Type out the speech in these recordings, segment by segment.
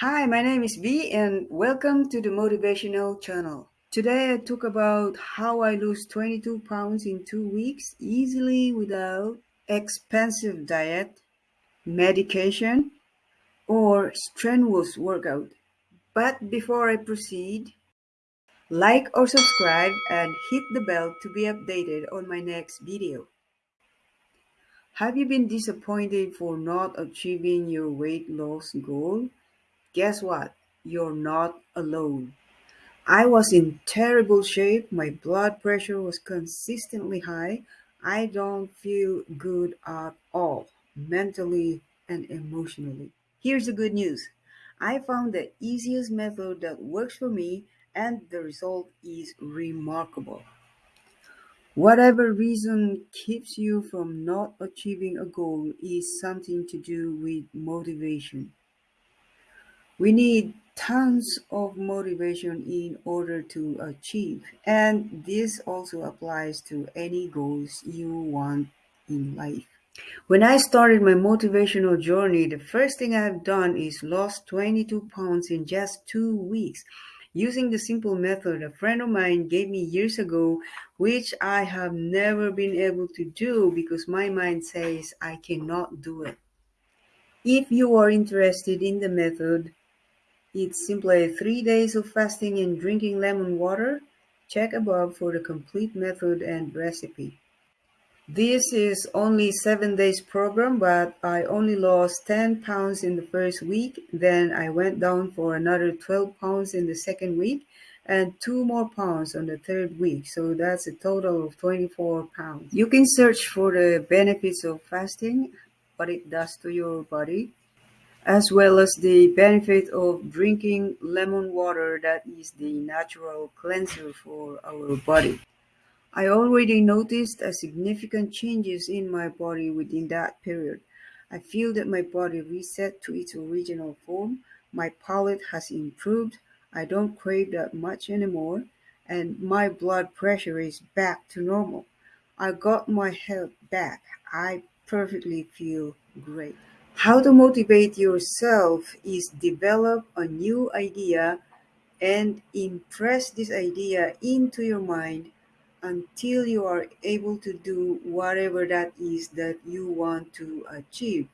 Hi, my name is V and welcome to the Motivational Channel. Today I talk about how I lose 22 pounds in two weeks easily without expensive diet, medication, or strenuous workout. But before I proceed, like or subscribe and hit the bell to be updated on my next video. Have you been disappointed for not achieving your weight loss goal? Guess what? You're not alone. I was in terrible shape. My blood pressure was consistently high. I don't feel good at all, mentally and emotionally. Here's the good news I found the easiest method that works for me, and the result is remarkable. Whatever reason keeps you from not achieving a goal is something to do with motivation. We need tons of motivation in order to achieve, and this also applies to any goals you want in life. When I started my motivational journey, the first thing I've done is lost 22 pounds in just two weeks using the simple method a friend of mine gave me years ago, which I have never been able to do because my mind says I cannot do it. If you are interested in the method, it's simply three days of fasting and drinking lemon water. Check above for the complete method and recipe. This is only seven days program, but I only lost 10 pounds in the first week. Then I went down for another 12 pounds in the second week and two more pounds on the third week. So that's a total of 24 pounds. You can search for the benefits of fasting, what it does to your body, as well as the benefit of drinking lemon water that is the natural cleanser for our body. I already noticed a significant changes in my body within that period. I feel that my body reset to its original form, my palate has improved, I don't crave that much anymore, and my blood pressure is back to normal. I got my health back. I perfectly feel great. How to motivate yourself is develop a new idea and impress this idea into your mind until you are able to do whatever that is that you want to achieve.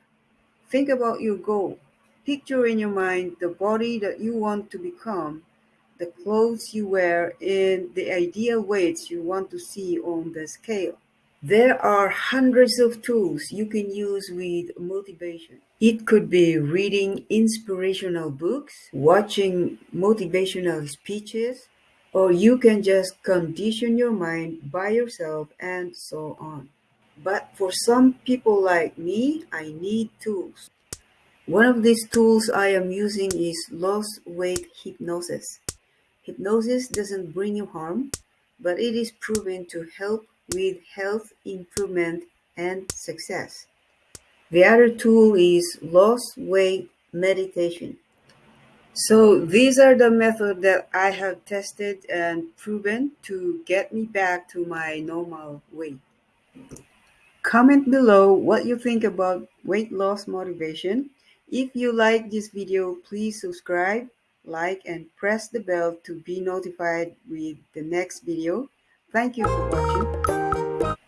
Think about your goal. Picture in your mind the body that you want to become, the clothes you wear, and the ideal weights you want to see on the scale. There are hundreds of tools you can use with motivation. It could be reading inspirational books, watching motivational speeches, or you can just condition your mind by yourself and so on. But for some people like me, I need tools. One of these tools I am using is lost weight hypnosis. Hypnosis doesn't bring you harm, but it is proven to help with health improvement and success. The other tool is lost weight meditation. So these are the methods that I have tested and proven to get me back to my normal weight. Comment below what you think about weight loss motivation. If you like this video, please subscribe, like, and press the bell to be notified with the next video. Thank you for watching.